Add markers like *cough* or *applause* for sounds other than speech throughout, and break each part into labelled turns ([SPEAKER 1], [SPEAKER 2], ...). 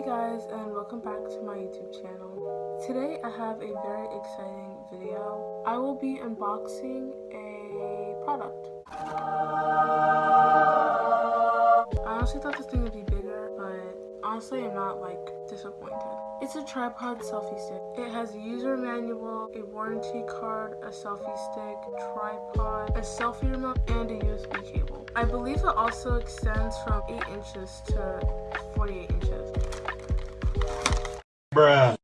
[SPEAKER 1] Hey guys and welcome back to my YouTube channel. Today I have a very exciting video. I will be unboxing a product. I honestly thought this thing would be bigger, but honestly I'm not like disappointed. It's a tripod selfie stick. It has a user manual, a warranty card, a selfie stick, tripod, a selfie remote, and a USB cable. I believe it also extends from 8 inches to 48 inches.
[SPEAKER 2] Bruh.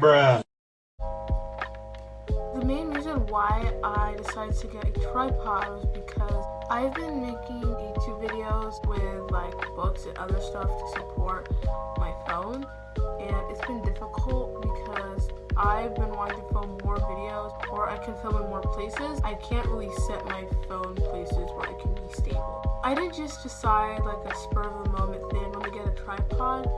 [SPEAKER 2] Bruh.
[SPEAKER 1] The main reason why I decided to get a tripod was because I've been making YouTube videos with like books and other stuff to support my phone and it's been difficult because I've been wanting to film more videos or I can film in more places. I can't really set my phone places where I can be stable. I didn't just decide like a spur of the moment thing when to get a tripod.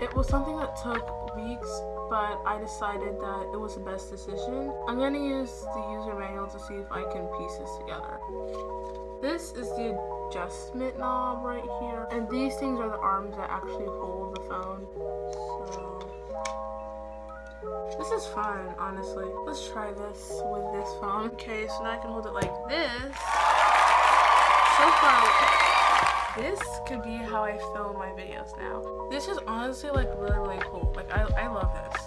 [SPEAKER 1] It was something that took weeks, but I decided that it was the best decision. I'm going to use the user manual to see if I can piece this together. This is the adjustment knob right here, and these things are the arms that actually hold the phone. So, this is fun, honestly. Let's try this with this phone. Okay, so now I can hold it like this. So far, this could be how I film my videos now. This is honestly like really, really cool. Like I, I love this.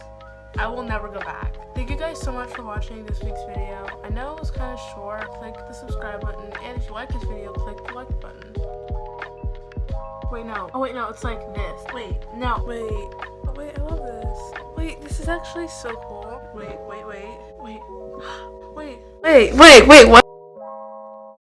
[SPEAKER 1] I will never go back. Thank you guys so much for watching this week's video. I know it was kind of short. Click the subscribe button. And if you like this video, click the like button. Wait, no. Oh, wait, no. It's like this. Wait, no. Wait. Oh, wait, I love this. Wait, this is actually so cool. Wait, wait, wait. Wait. *gasps* Wait. Wait, wait, wait, what?